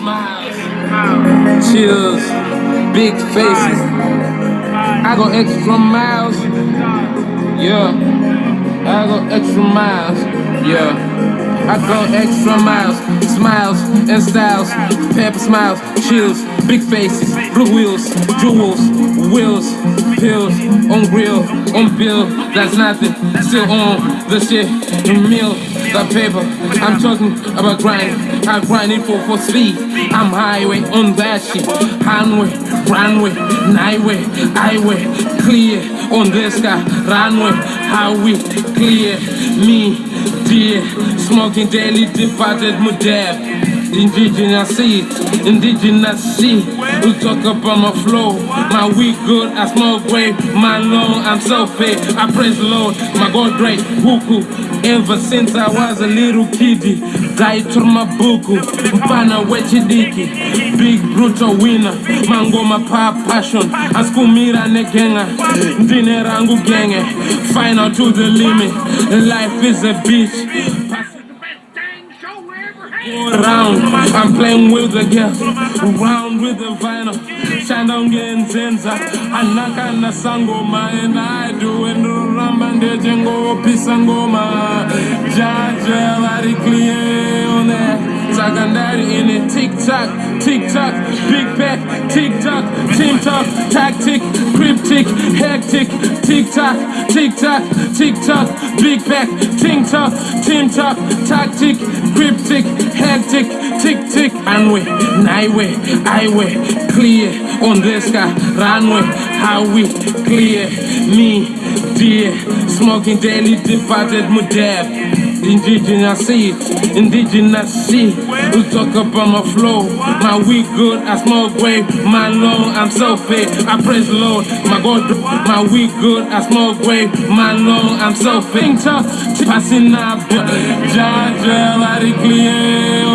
Smiles, chills, big faces. I go extra miles. Yeah, I go extra miles. Yeah. I go extra miles, smiles and styles, pepper smiles, chills, big faces, blue wheels, jewels, wheels, pills, on grill, on bill, that's nothing, still on the shit, meal, the paper, I'm talking about grind, I grind it for, for speed, I'm highway on that shit, highway, runway, nightway, highway, clear on this guy, runway, highway, clear, me, dear, smoking daily, departed mudab. Indigenous seed, indigenous seed. We talk about my flow, my weed good, I smoke great, my low, I'm so paid. I praise the Lord, my God great, huku. Ever since I was a little kiddie, died to my buku, mpana wechidiki, big brutal winner, mango my pa passion, askumira negenga, ndine rangu genge, final to the limit, life is a bitch. Around, I'm playing with the girls, around with the vinyl, shine down getting zenza, anaka na and do it ramba ndeje ngo pisa ngoma. Sagandari in it, tick tock, tick tock, big tock, team talk, tactic, cryptic, hectic, tock, tick tock, big tock, team talk, tactic, cryptic, hectic, tick tick, runway, nightway, highway, clear on this guy, runway, highway, clear, me, dear, smoking daily, departed mudab. Indigenous seed, indigenous seed. We talk about my flow, my weed good, I smoke great, my low, I'm so fit. I praise the Lord, my God, my weed good, I smoke great, my low, I'm so fit. Passing up, Jaja, clear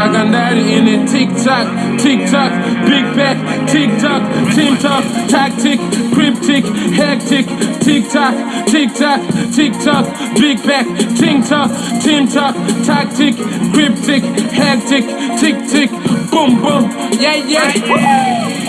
Sagandari in it, tick tock, tick tock, big back, tick tock, team talk, tactic, cryptic, hectic, tick tock, tick tock, tick tock, big back, tick tock, team talk, tactic, cryptic, hectic, tick tick, boom boom, yeah yeah.